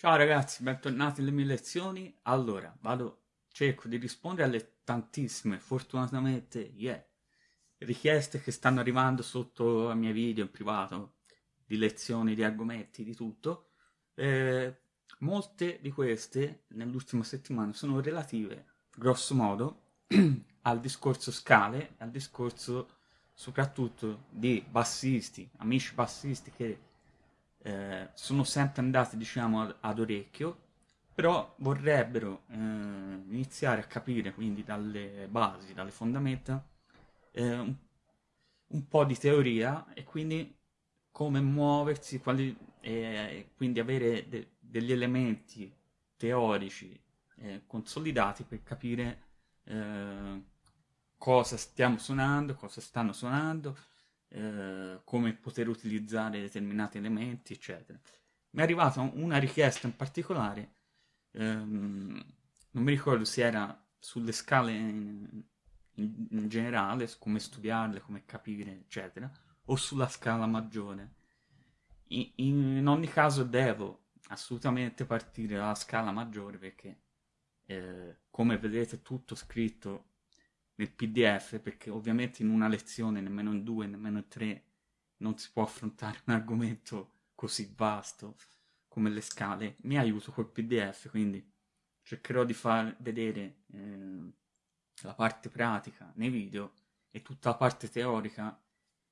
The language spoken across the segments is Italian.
Ciao ragazzi, bentornati alle mie lezioni. Allora, vado, cerco di rispondere alle tantissime, fortunatamente, yeah, richieste che stanno arrivando sotto ai miei video in privato, di lezioni, di argomenti, di tutto. Eh, molte di queste, nell'ultima settimana, sono relative, grosso modo, al discorso scale, al discorso soprattutto di bassisti, amici bassisti che eh, sono sempre andati diciamo ad, ad orecchio, però vorrebbero eh, iniziare a capire quindi dalle basi, dalle fondamenta, eh, un, un, po' di teoria e quindi come muoversi, quali, quindi avere de, degli elementi teorici eh, consolidati per capire eh, cosa stiamo suonando, cosa stanno suonando, eh, come poter utilizzare determinati elementi, eccetera. Mi è arrivata una richiesta in particolare, ehm, non mi ricordo se era sulle scale in, in, in generale, su come studiarle, come capire, eccetera, o sulla scala maggiore. In, in, ogni caso devo assolutamente partire dalla scala maggiore perché, eh, come vedete, tutto scritto nel pdf perché ovviamente in una lezione, nemmeno in due, nemmeno in tre, non si può affrontare un argomento così vasto come le scale. Mi aiuto col pdf, quindi cercherò di far vedere eh, la parte pratica nei video e tutta la parte teorica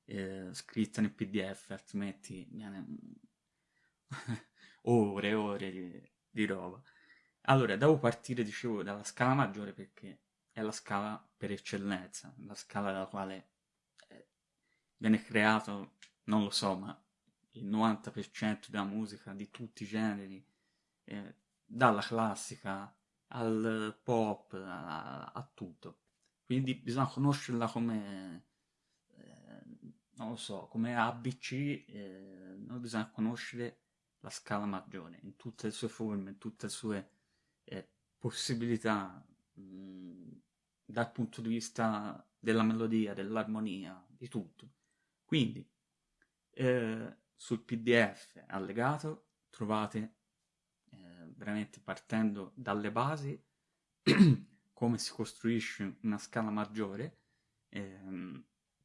eh, scritta nel pdf, altrimenti viene ore e ore di, di roba. Allora, devo partire, dicevo, dalla scala maggiore perché è la scala per eccellenza, la scala dalla quale eh, viene creato, non lo so, ma il 90% della musica di tutti i generi, eh, dalla classica al pop, a, a, tutto. Quindi bisogna conoscerla come, eh, non lo so, come ABC, eh, noi bisogna conoscere la scala maggiore in tutte le sue forme, in tutte le sue eh, possibilità. Mh, mm, dal punto di vista della melodia, dell'armonia, di tutto. Quindi eh, sul PDF allegato trovate eh, veramente partendo dalle basi come si costruisce una scala maggiore, ehm,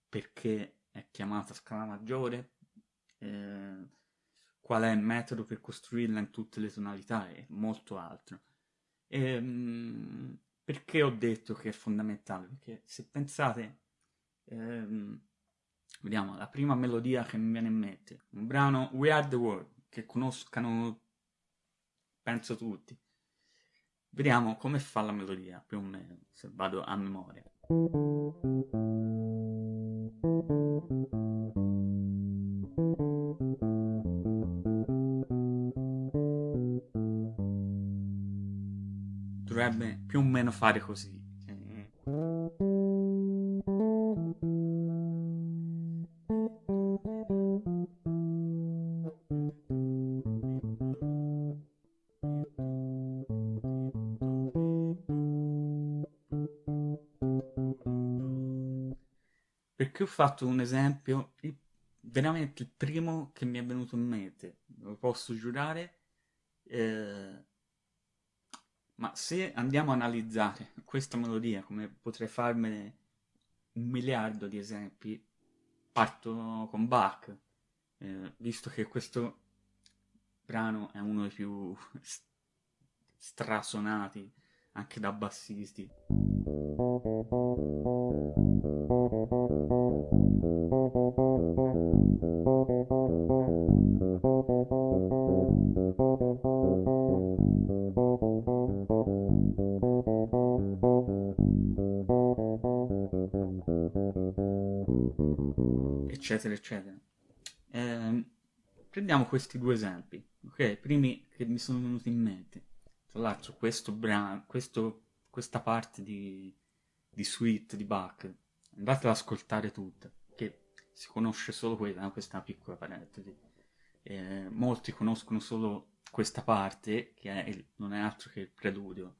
perché è chiamata scala maggiore, eh, qual è il metodo per costruirla in tutte le tonalità e molto altro. Ehm, perché ho detto che è fondamentale? Perché se pensate, ehm, vediamo, la prima melodia che mi viene in mente, un brano We Are The World, che conoscano, penso tutti. Vediamo come fa la melodia, più o meno, se vado a memoria. Più o meno fare così. Perché ho fatto un esempio, veramente il primo che mi è venuto in mente, lo posso giurare, eh, ma se andiamo a analizzare questa melodia, come potrei farmene un miliardo di esempi, parto con Bach, eh, visto che questo brano è uno dei più strasonati anche da bassisti. Eccetera, eccetera. Eh, prendiamo questi due esempi, ok? Primi che mi sono venuti in mente. Tra l'altro questo brano, questo, questa parte di, di suite di Bach, andate ad ascoltare tutta, che si conosce solo quella, questa è una piccola parentesi. Eh, molti conoscono solo questa parte, che è il, non è altro che il preludio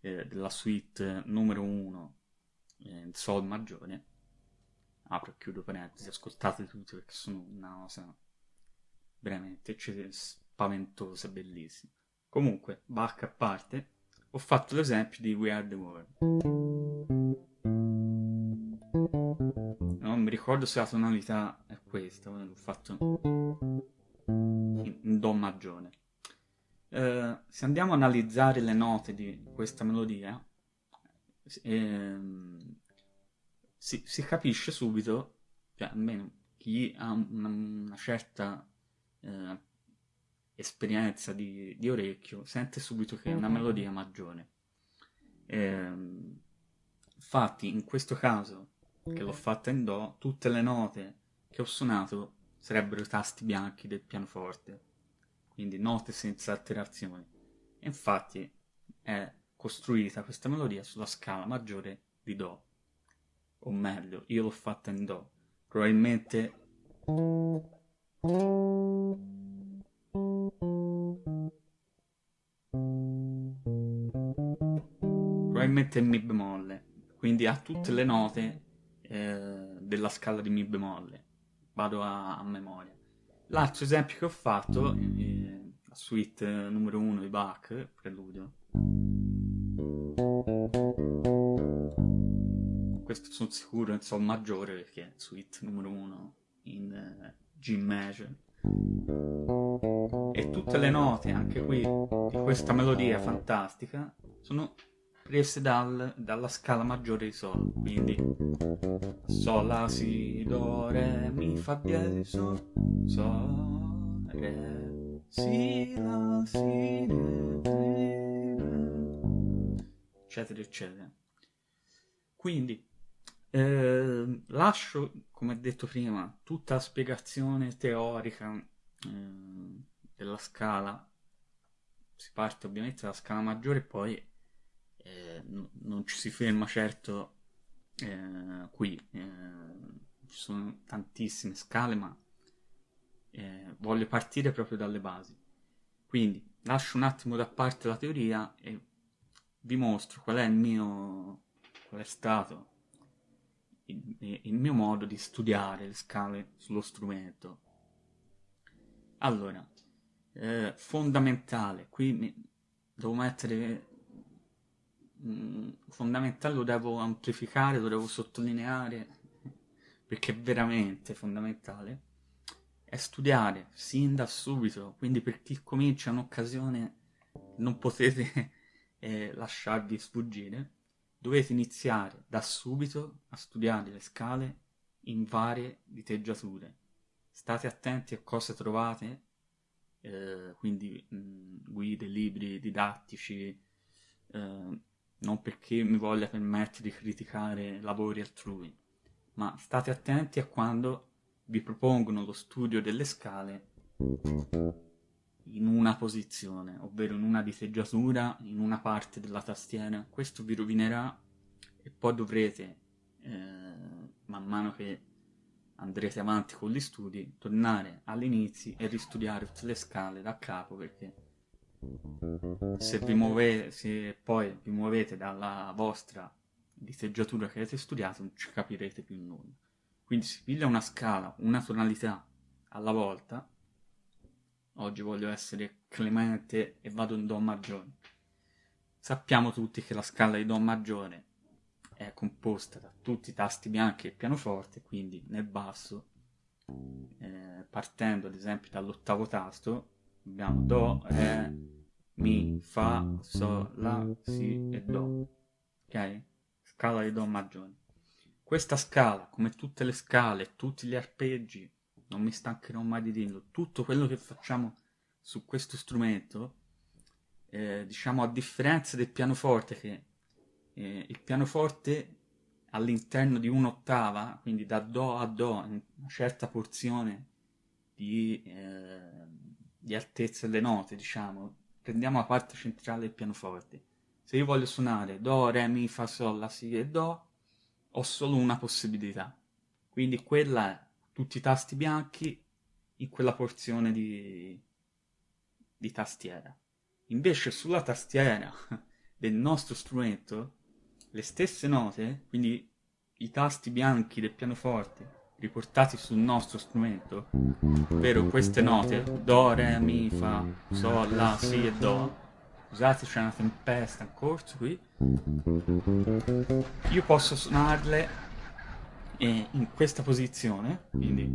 eh, della suite numero 1 eh, in Sol maggiore, apro e chiudo parentesi, ascoltate tutti perché sono una cosa veramente spaventosa, bellissima. Comunque, Bach a parte, ho fatto l'esempio di We Are the World. Non mi ricordo se la tonalità è questa, l'ho fatto in Do maggiore. Eh, se andiamo a analizzare le note di questa melodia, ehm, si, si, capisce subito, cioè almeno chi ha una, una certa eh, esperienza di, di, orecchio sente subito che è una melodia maggiore. Eh, infatti in questo caso che l'ho fatta in Do, tutte le note che ho suonato sarebbero i tasti bianchi del pianoforte, quindi note senza alterazioni. E infatti è costruita questa melodia sulla scala maggiore di Do, o meglio, io l'ho fatta in Do, probabilmente probabilmente in Mi bemolle, quindi ha tutte le note eh, della scala di Mi bemolle. Vado a, a memoria. L'altro esempio che ho fatto, eh, la suite numero 1 di Bach, preludio. Questo sono sicuro in Sol maggiore perché è suite numero 1 in eh, G major. E tutte le note, anche qui, di questa melodia fantastica, sono prese dal, dalla scala maggiore di Sol, quindi Sol, La, Si, Do, Re, Mi, Fa diesis, Sol, Sol, Re, Si, La, Si, Re, Re, eccetera, eccetera. Quindi eh, lascio, come detto prima, tutta la spiegazione teorica eh, della scala. Si parte ovviamente dalla scala maggiore e poi eh, non ci si ferma certo eh, qui, eh, ci sono tantissime scale, ma eh, voglio partire proprio dalle basi. Quindi lascio un attimo da parte la teoria e vi mostro qual è il mio, qual è stato il, il mio modo di studiare le scale sullo strumento. Allora, eh, fondamentale, qui devo mettere Mm, fondamentale lo devo amplificare, lo devo sottolineare, perché è veramente fondamentale, è studiare sin da subito, quindi per chi comincia un'occasione non potete eh, lasciarvi sfuggire, dovete iniziare da subito a studiare le scale in varie diteggiature. State attenti a cosa trovate, eh, quindi mh, mm, guide, libri didattici, eh, non perché mi voglia permettere di criticare lavori altrui, ma state attenti a quando vi propongono lo studio delle scale in una posizione, ovvero in una diteggiatura, in una parte della tastiera. Questo vi rovinerà e poi dovrete, eh, man mano che andrete avanti con gli studi, tornare all'inizio e ristudiare tutte le scale da capo perché se, vi muovete, se poi vi muovete dalla vostra diteggiatura che avete studiato non ci capirete più nulla. Quindi si piglia una scala, una tonalità alla volta. Oggi voglio essere clemente e vado in Do maggiore. Sappiamo tutti che la scala di Do maggiore è composta da tutti i tasti bianchi e pianoforte, quindi nel basso, eh, partendo ad esempio dall'ottavo tasto, abbiamo Do, Re, Mi, Fa, Sol, La, Si e Do. Ok? Scala di Do maggiore. Questa scala, come tutte le scale, tutti gli arpeggi, non mi stancherò mai di dirlo, tutto quello che facciamo su questo strumento, eh, diciamo a differenza del pianoforte, che eh, il pianoforte all'interno di un'ottava, quindi da Do a Do, in una certa porzione di... Eh, di altezza delle note, diciamo, prendiamo la parte centrale del pianoforte. Se io voglio suonare Do, Re, Mi, Fa, Sol, La, Si e Do, ho solo una possibilità. Quindi quella tutti i tasti bianchi in quella porzione di, di tastiera. Invece sulla tastiera del nostro strumento, le stesse note, quindi i tasti bianchi del pianoforte riportati sul nostro strumento, ovvero queste note, Do, Re, Mi, Fa, Sol, La, Si e Do, scusate c'è una tempesta in corso qui, io posso suonarle in questa posizione, quindi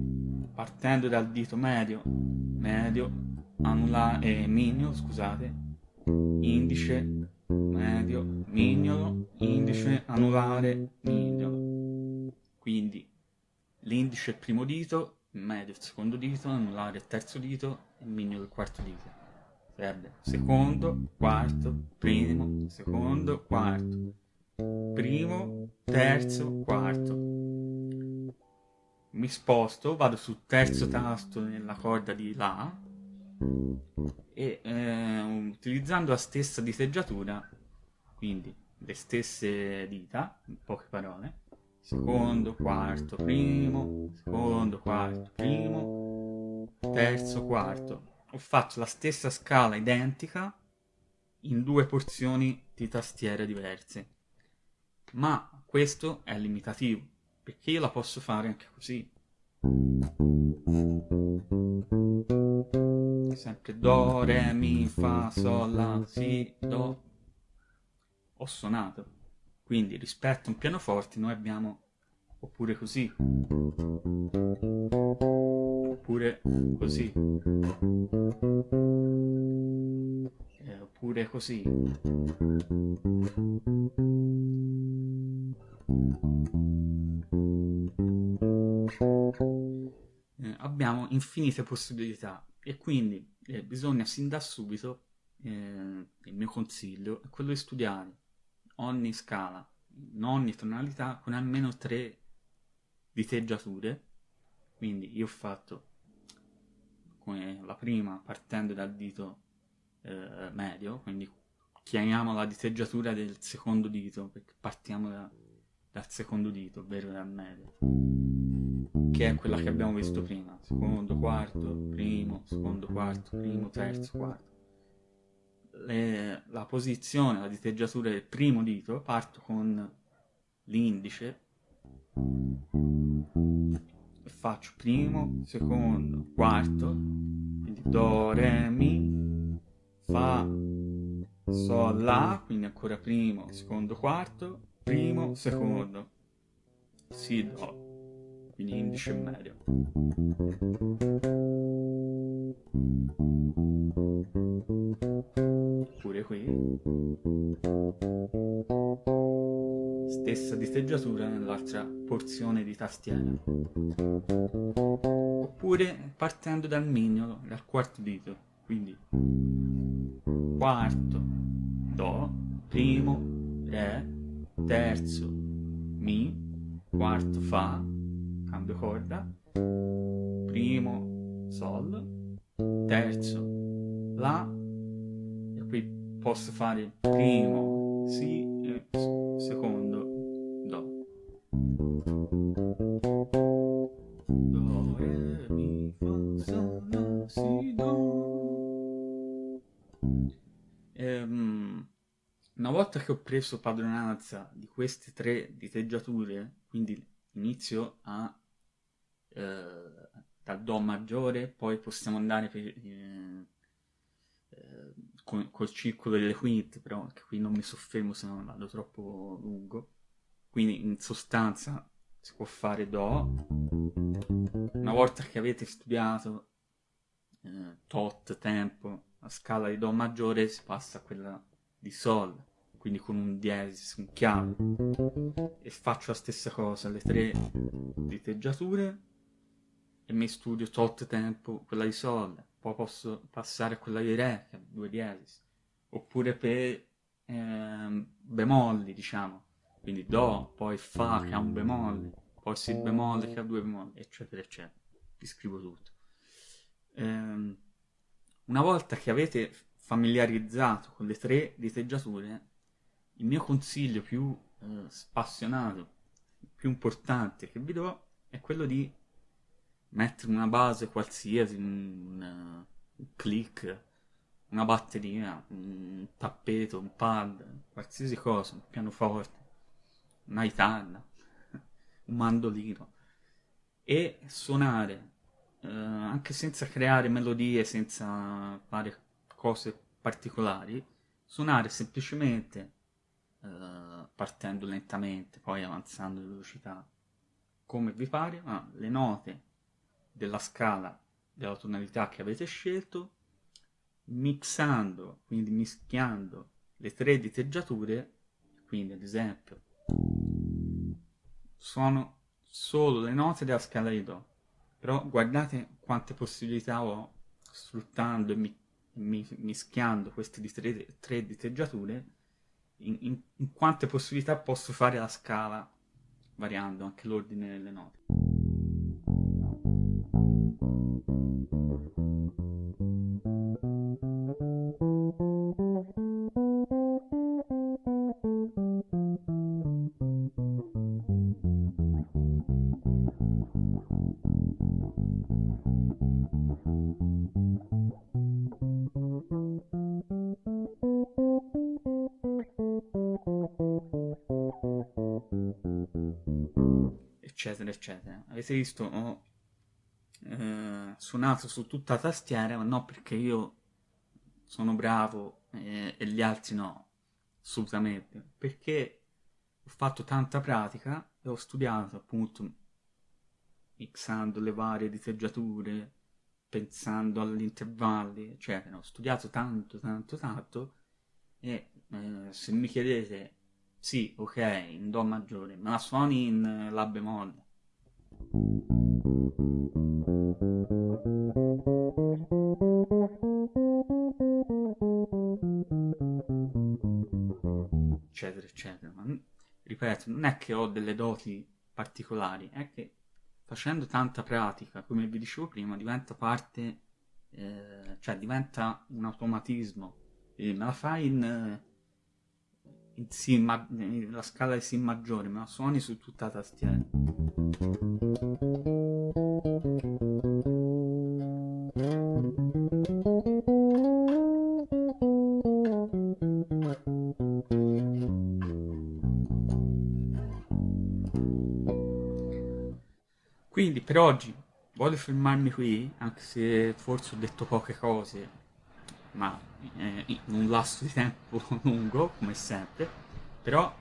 partendo dal dito medio, medio, anulare, eh, mignolo, scusate, indice, medio, mignolo, indice, anulare, mignolo. Quindi l'indice è il primo dito, medio il secondo dito, anulare il terzo dito e mignolo il quarto dito. Sarebbe secondo, quarto, primo, secondo, quarto, primo, terzo, quarto. Mi sposto, vado sul terzo tasto nella corda di La e eh, utilizzando la stessa diteggiatura, quindi le stesse dita, in poche parole, secondo, quarto, primo, secondo, quarto, primo, terzo, quarto. Ho fatto la stessa scala identica in due porzioni di tastiere diverse. Ma questo è limitativo, perché io la posso fare anche così. Sempre Do, Re, Mi, Fa, Sol, La, Si, Do. Ho suonato. Quindi rispetto a un pianoforte noi abbiamo oppure così. Oppure così. Eh, oppure così. Eh, abbiamo infinite possibilità e quindi eh, bisogna sin da subito, eh, il mio consiglio è quello di studiare ogni scala, in ogni tonalità con almeno tre diteggiature. Quindi io ho fatto come la prima partendo dal dito eh, medio, quindi chiamiamo la diteggiatura del secondo dito perché partiamo da, dal secondo dito, ovvero dal medio che è quella che abbiamo visto prima, secondo, quarto, primo, secondo, quarto, primo, terzo, quarto. Le, la posizione, la diteggiatura del primo dito, parto con l'indice e faccio primo, secondo, quarto, quindi do, re, mi, fa, sol, la, quindi ancora primo, secondo, quarto, primo, secondo, si, do, quindi indice e medio. Pure qui. Stessa diteggiatura nell'altra porzione di tastiera. Oppure partendo dal mignolo, dal quarto dito. Quindi quarto, do, primo, re, terzo, mi, quarto, fa, cambio corda, primo sol, terzo la, e qui posso fare primo si e secondo do. Do, re, mi, fa, sol, si, do. Ehm, una volta che ho preso padronanza di queste tre diteggiature, quindi inizio a eh, dal Do maggiore, poi possiamo andare per, eh, eh, con, col circolo delle quinte, però anche qui non mi soffermo se non vado troppo lungo. Quindi in sostanza si può fare Do. Una volta che avete studiato eh, tot tempo la scala di Do maggiore si passa a quella di Sol quindi con un diesis, un chiave e faccio la stessa cosa, le tre diteggiature e mi studio tot tempo quella di Sol, poi posso passare a quella di Re, che ha due diesis, oppure per eh, bemolli, diciamo, quindi Do, poi Fa che ha un bemolle, poi Si bemolle che ha due bemolli, eccetera, eccetera. Vi scrivo tutto. Eh, una volta che avete familiarizzato con le tre diteggiature, il mio consiglio più eh, spassionato, più importante che vi do è quello di mettere una base qualsiasi, un, un click, una batteria, un tappeto, un pad, qualsiasi cosa, un pianoforte, una chitarra, un mandolino. e suonare eh, anche senza creare melodie, senza fare cose particolari, suonare semplicemente eh, partendo lentamente, poi avanzando di velocità, come vi pare, ma le note della scala della tonalità che avete scelto, mixando, quindi mischiando le tre diteggiature, quindi ad esempio suono solo le note della scala di Do, però guardate quante possibilità ho sfruttando e mi, mi, mischiando queste tre, tre diteggiature, in, in, in quante possibilità posso fare la scala variando anche l'ordine delle note. eccetera eccetera. Avete visto ho eh, suonato su tutta la tastiera ma no perché io sono bravo eh, e gli altri no. Assolutamente. Perché ho fatto tanta pratica e ho studiato appunto mixando le varie diteggiature pensando agli intervalli eccetera. Ho studiato tanto tanto tanto e eh, se mi chiedete sì, ok, in Do maggiore, ma la suoni in La bemolle. Eccetera, eccetera. Ma, ripeto, non è che ho delle doti particolari, è che facendo tanta pratica, come vi dicevo prima, diventa parte, eh, cioè diventa un automatismo. E me la fai in in si ma- la scala di Si maggiore, ma suoni su tutta la tastiera. Quindi per oggi voglio fermarmi qui, anche se forse ho detto poche cose, ma eh, in un lasso di tempo lungo, come sempre, però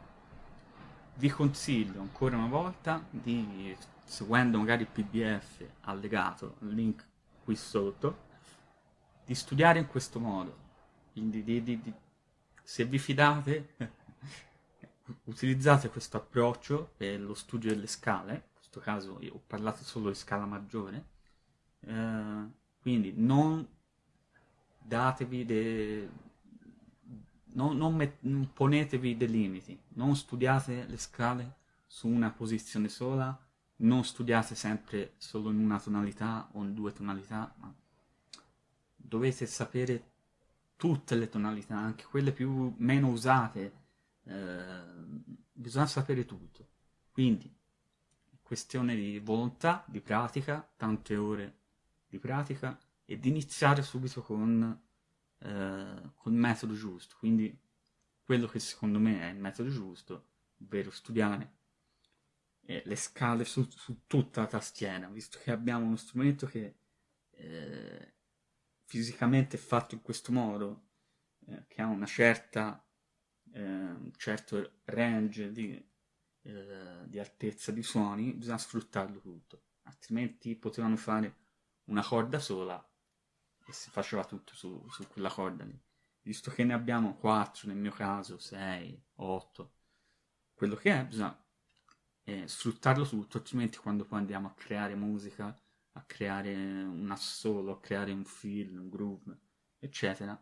vi consiglio ancora una volta di, seguendo magari il pdf allegato, link qui sotto, di studiare in questo modo. Quindi di, di, di, se vi fidate, utilizzate questo approccio per lo studio delle scale, in questo caso ho parlato solo di scala maggiore, eh, quindi non datevi dei... Non, non, met... ponetevi dei limiti, non studiate le scale su una posizione sola, non studiate sempre solo in una tonalità o in due tonalità, ma dovete sapere tutte le tonalità, anche quelle più meno usate, eh, bisogna sapere tutto. Quindi, questione di volontà, di pratica, tante ore di pratica, e di iniziare subito con eh, col metodo giusto, quindi quello che secondo me è il metodo giusto, ovvero studiare eh, le scale su, su, tutta la tastiera, visto che abbiamo uno strumento che eh, fisicamente è fatto in questo modo, eh, che ha una certa, eh, un certo range di, eh, di altezza di suoni, bisogna sfruttarlo tutto, altrimenti potevano fare una corda sola e si faceva tutto su, su quella corda lì. Visto che ne abbiamo 4, nel mio caso 6, 8, quello che è, bisogna eh, sfruttarlo tutto, altrimenti quando poi andiamo a creare musica, a creare un assolo, a creare un film, un groove, eccetera,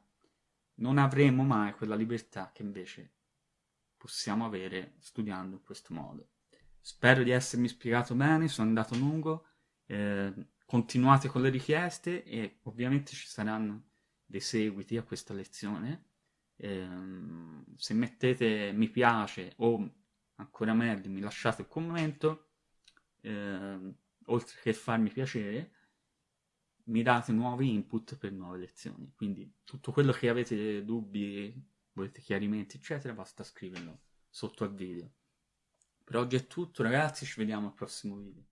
non avremo mai quella libertà che invece possiamo avere studiando in questo modo. Spero di essermi spiegato bene, sono andato lungo. Eh, continuate con le richieste e ovviamente ci saranno dei seguiti a questa lezione. Ehm, se mettete mi piace o ancora meglio mi lasciate un commento, ehm, oltre che farmi piacere, mi date nuovi input per nuove lezioni. Quindi tutto quello che avete dubbi, volete chiarimenti, eccetera, basta scriverlo sotto al video. Per oggi è tutto ragazzi, ci vediamo al prossimo video.